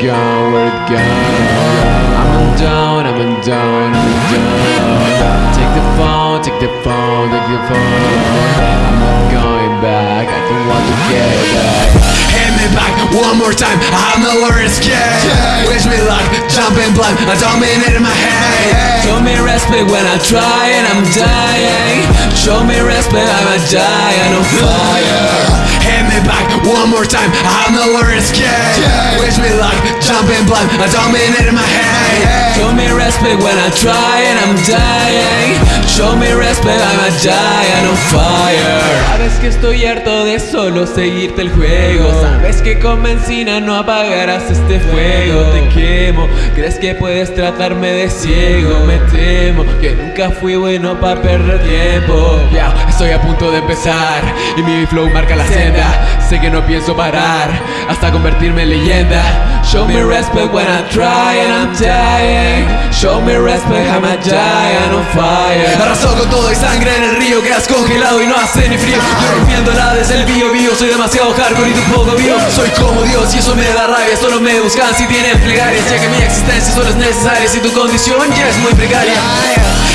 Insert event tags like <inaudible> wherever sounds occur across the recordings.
gone, where it gone? I'm undone, I'm undone, I'm undone. Take the phone, take the phone, take the phone. I'm not going back, I don't want to get back. Hit me back one more time, I have nowhere to escape Wish me luck, jumping blind, I dominate in my head Show me respect when I try and I'm dying. Show me respect, I'ma die on fire. Back one more time, I have nowhere to escape Wish me luck, jumping blind, I dominate in my head. Show me respect when I try and I'm dying. Show me respect, I'ma die on fire. Que estoy harto de solo seguirte el juego. Sabes que con benzina no apagarás este fuego. Te quemo, crees que puedes tratarme de ciego. Me temo que nunca fui bueno para perder tiempo. Ya, estoy a punto de empezar y mi flow marca la senda. Sé que no pienso parar hasta convertirme en leyenda. Show me respect when I try and I'm dying. Show me respect, die on con todo y sangre en el río Quedas congelado y no hace ni frío. Yo rompiéndola desde el bio bio Soy demasiado hardcore y tú poco bio. Soy como Dios y eso me da rabia Solo me buscan si tienen plegarias Ya que mi existencia solo es necesaria Si tu condición ya es muy precaria.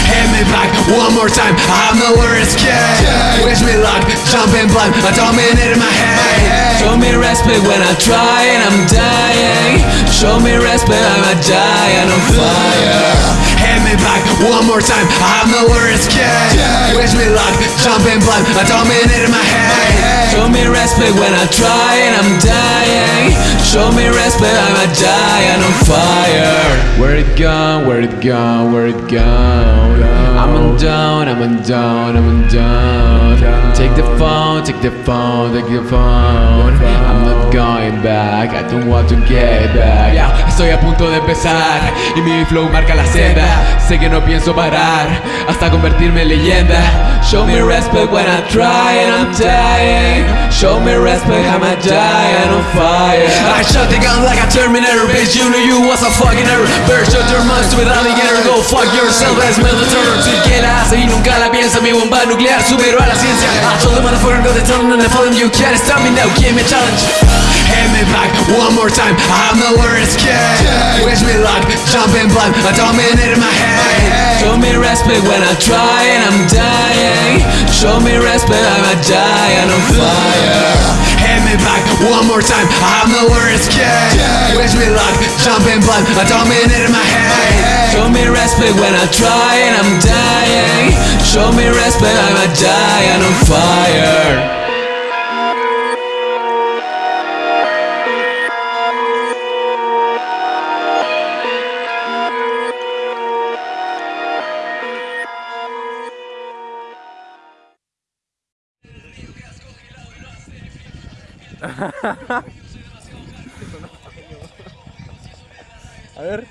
Hit me back one more time I have nowhere to escape Wish me luck, jumping blind I dominate in my head Show me respect when I try and I'm dying. Show me respect, I'ma die on fire. Hit me back one more time I have nowhere to escape Wish me luck, jumping blind I dominate in my head Show me respect when I try and I'm dying. Show me respect, I'ma die on fire. Where it gone? Where it gone? Where it gone? I'm undone, I'm undone, I'm undone. Take the phone, take the phone, take the phone. I'm not going back, I don't want to get back. Ya, estoy a punto de empezar y mi flow marca la senda. Sé que no pienso parar hasta convertirme en leyenda. Show me respect when I try and I'm dying. Show me respect, I'ma die on fire. <laughs> I shut the gun like a Terminator, bitch. You knew you was a fucking error. Better shut your mouth to it, alligator. Go fuck yourself as military. Que la y nunca piensa. Mi bomba nuclear superó a la ciencia. I told them motherfucker go to tell them and follow them. You can't stop me now. Give me a challenge. Hit me back one more time. I have nowhere to escape. Wish me luck, jumping blind. I dominate in my head. Show me respect when I try and I'm dying. Show me respect, I'ma die on fire. Hit me back one more time. I have nowhere to escape. Wish me luck, jumping blind. I dominate in my head. Show me respect when I try and I'm dying. Show me respect, I'ma die on fire. <laughs> A ver.